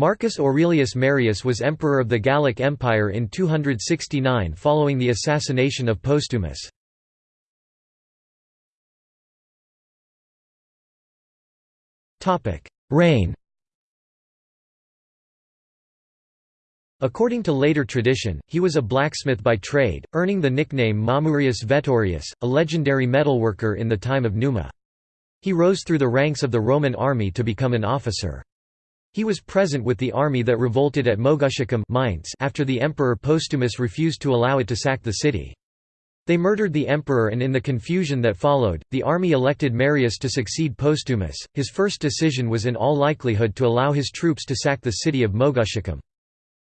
Marcus Aurelius Marius was emperor of the Gallic Empire in 269 following the assassination of Postumus. Reign According to later tradition, he was a blacksmith by trade, earning the nickname Mamurius Veturius, a legendary metalworker in the time of Numa. He rose through the ranks of the Roman army to become an officer. He was present with the army that revolted at Moguntiacum Mainz after the emperor Postumus refused to allow it to sack the city. They murdered the emperor and in the confusion that followed, the army elected Marius to succeed Postumus. His first decision was in all likelihood to allow his troops to sack the city of Moguntiacum.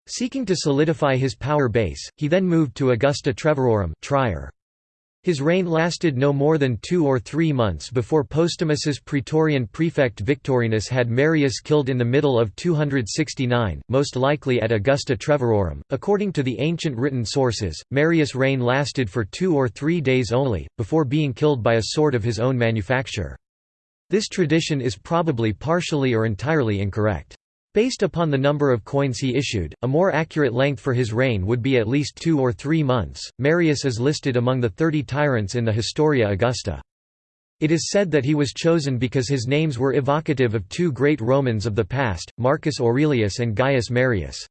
Seeking to solidify his power base, he then moved to Augusta Treverorum Trier. His reign lasted no more than two or three months before Postumus's praetorian prefect Victorinus had Marius killed in the middle of 269, most likely at Augusta Treverorum. According to the ancient written sources, Marius' reign lasted for two or three days only, before being killed by a sword of his own manufacture. This tradition is probably partially or entirely incorrect. Based upon the number of coins he issued, a more accurate length for his reign would be at least two or three months. Marius is listed among the thirty tyrants in the Historia Augusta. It is said that he was chosen because his names were evocative of two great Romans of the past, Marcus Aurelius and Gaius Marius.